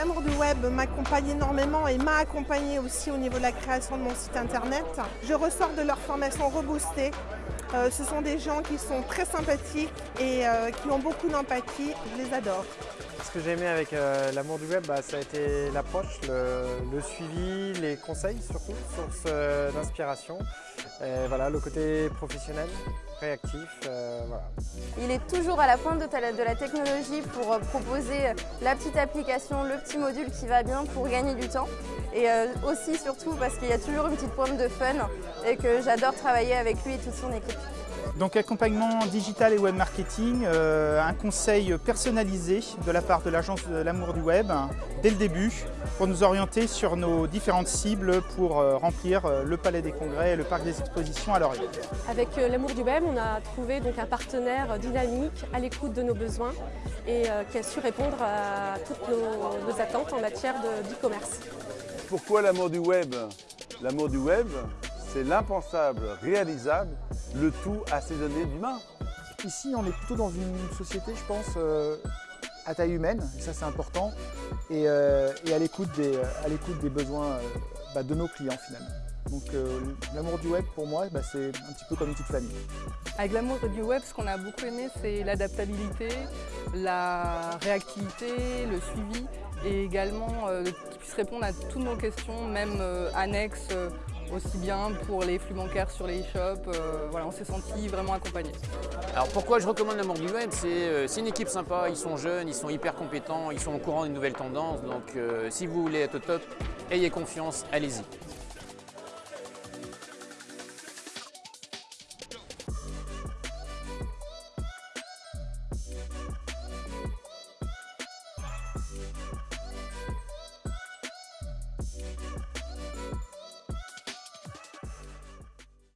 L'amour du web m'accompagne énormément et m'a accompagné aussi au niveau de la création de mon site internet. Je ressors de leur formation reboostée. Euh, ce sont des gens qui sont très sympathiques et euh, qui ont beaucoup d'empathie. Je les adore. Ce que j'ai aimé avec euh, l'amour du web, bah, ça a été l'approche, le, le, suivi, les conseils surtout, source euh, d'inspiration. Voilà, le côté professionnel, réactif. Euh, voilà. Il est toujours à la pointe de, de la technologie pour euh, proposer la petite application, le petit module qui va bien pour gagner du temps. Et euh, aussi surtout parce qu'il y a toujours une petite pointe de fun et que j'adore travailler avec lui et toute son équipe. Donc accompagnement digital et web marketing, euh, un conseil personnalisé de la part de l'agence de l'amour du web dès le début pour nous orienter sur nos différentes cibles pour euh, remplir euh, le palais des congrès et le parc des expositions à Laurier. Avec l'amour du web, on a trouvé donc un partenaire dynamique à l'écoute de nos besoins et qui a su répondre à toutes nos, nos attentes en matière d'e-commerce. Pourquoi l'amour du web? L'amour du web, c'est l'impensable réalisable, le tout assaisonné d'humain. Ici, on est plutôt dans une société, je pense, euh, à taille humaine, ça c'est important, et, euh, et à l'écoute des, besoins euh, bah, de nos clients finalement. Donc euh, l'amour du web pour moi, bah, c'est un petit peu comme une petite famille. Avec l'amour du web, ce qu'on a beaucoup aimé, c'est l'adaptabilité, la réactivité, le suivi et également euh, qu'il puisse répondre à toutes nos questions, même euh, annexes aussi bien pour les flux bancaires sur les e-shops. Euh, voilà, on s'est senti vraiment accompagné. Alors pourquoi je recommande l'amour du web? Euh, C'est une équipe sympa, ils sont jeunes, ils sont hyper compétents, ils sont au courant des nouvelles tendances. Donc euh, si vous voulez être au top, ayez confiance, allez-y.